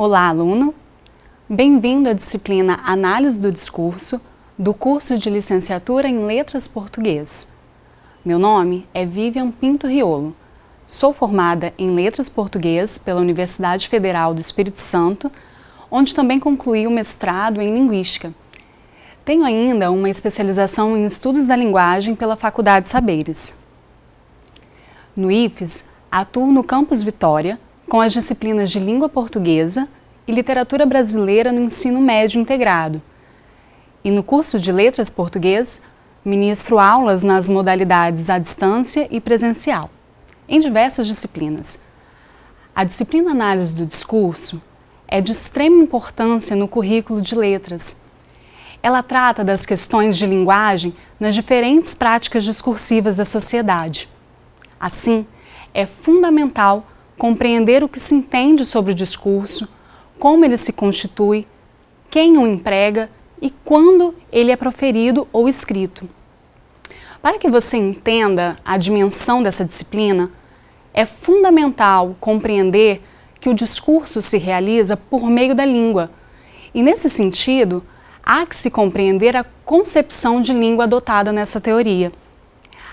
Olá, aluno! Bem-vindo à disciplina Análise do Discurso do curso de Licenciatura em Letras Português. Meu nome é Vivian Pinto Riolo. Sou formada em Letras Português pela Universidade Federal do Espírito Santo, onde também concluí o mestrado em Linguística. Tenho ainda uma especialização em Estudos da Linguagem pela Faculdade Saberes. No IFES, atuo no Campus Vitória, com as disciplinas de Língua Portuguesa e Literatura Brasileira no Ensino Médio Integrado. E no curso de Letras Português, ministro aulas nas modalidades à distância e presencial, em diversas disciplinas. A disciplina Análise do Discurso é de extrema importância no currículo de letras. Ela trata das questões de linguagem nas diferentes práticas discursivas da sociedade. Assim, é fundamental compreender o que se entende sobre o discurso, como ele se constitui, quem o emprega e quando ele é proferido ou escrito. Para que você entenda a dimensão dessa disciplina, é fundamental compreender que o discurso se realiza por meio da língua. E nesse sentido, há que se compreender a concepção de língua adotada nessa teoria.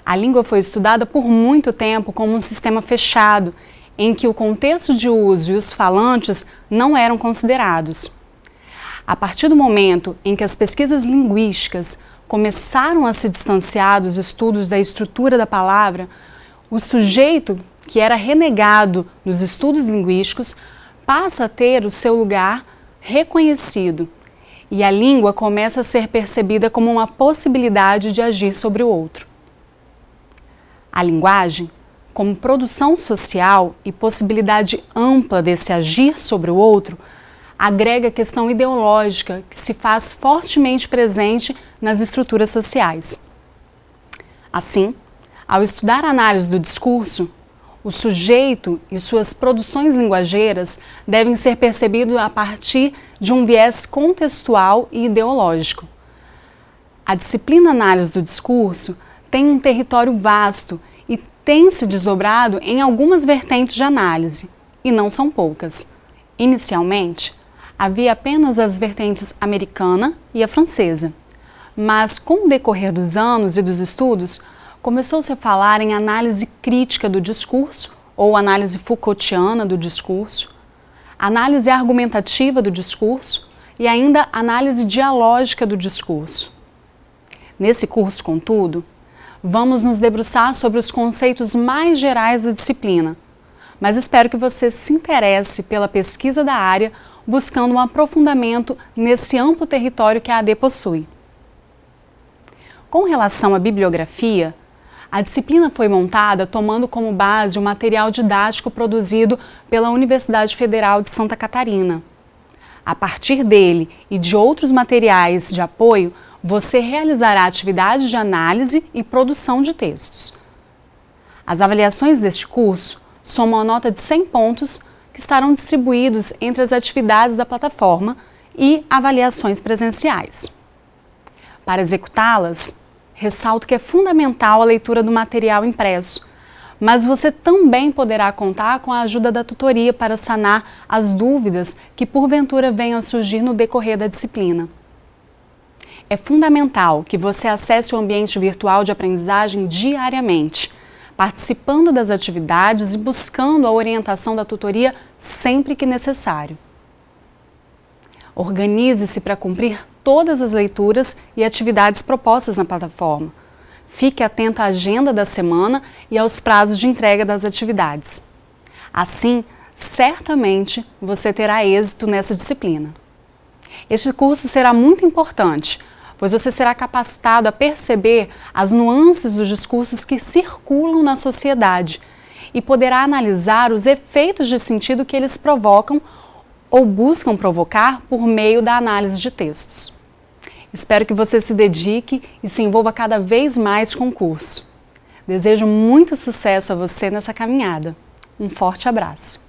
A língua foi estudada por muito tempo como um sistema fechado em que o contexto de uso e os falantes não eram considerados. A partir do momento em que as pesquisas linguísticas começaram a se distanciar dos estudos da estrutura da palavra, o sujeito que era renegado nos estudos linguísticos passa a ter o seu lugar reconhecido e a língua começa a ser percebida como uma possibilidade de agir sobre o outro. A linguagem como produção social e possibilidade ampla desse agir sobre o outro, agrega a questão ideológica que se faz fortemente presente nas estruturas sociais. Assim, ao estudar a análise do discurso, o sujeito e suas produções linguageiras devem ser percebidos a partir de um viés contextual e ideológico. A disciplina análise do discurso tem um território vasto tem se desdobrado em algumas vertentes de análise, e não são poucas. Inicialmente, havia apenas as vertentes americana e a francesa, mas com o decorrer dos anos e dos estudos, começou-se a falar em análise crítica do discurso, ou análise Foucaultiana do discurso, análise argumentativa do discurso e ainda análise dialógica do discurso. Nesse curso, contudo, vamos nos debruçar sobre os conceitos mais gerais da disciplina, mas espero que você se interesse pela pesquisa da área, buscando um aprofundamento nesse amplo território que a AD possui. Com relação à bibliografia, a disciplina foi montada tomando como base o material didático produzido pela Universidade Federal de Santa Catarina. A partir dele e de outros materiais de apoio, você realizará atividades de análise e produção de textos. As avaliações deste curso somam a nota de 100 pontos que estarão distribuídos entre as atividades da plataforma e avaliações presenciais. Para executá-las, ressalto que é fundamental a leitura do material impresso, mas você também poderá contar com a ajuda da tutoria para sanar as dúvidas que porventura venham a surgir no decorrer da disciplina. É fundamental que você acesse o ambiente virtual de aprendizagem diariamente, participando das atividades e buscando a orientação da tutoria sempre que necessário. Organize-se para cumprir todas as leituras e atividades propostas na plataforma. Fique atento à agenda da semana e aos prazos de entrega das atividades. Assim, certamente você terá êxito nessa disciplina. Este curso será muito importante, pois você será capacitado a perceber as nuances dos discursos que circulam na sociedade e poderá analisar os efeitos de sentido que eles provocam ou buscam provocar por meio da análise de textos. Espero que você se dedique e se envolva cada vez mais com o curso. Desejo muito sucesso a você nessa caminhada. Um forte abraço!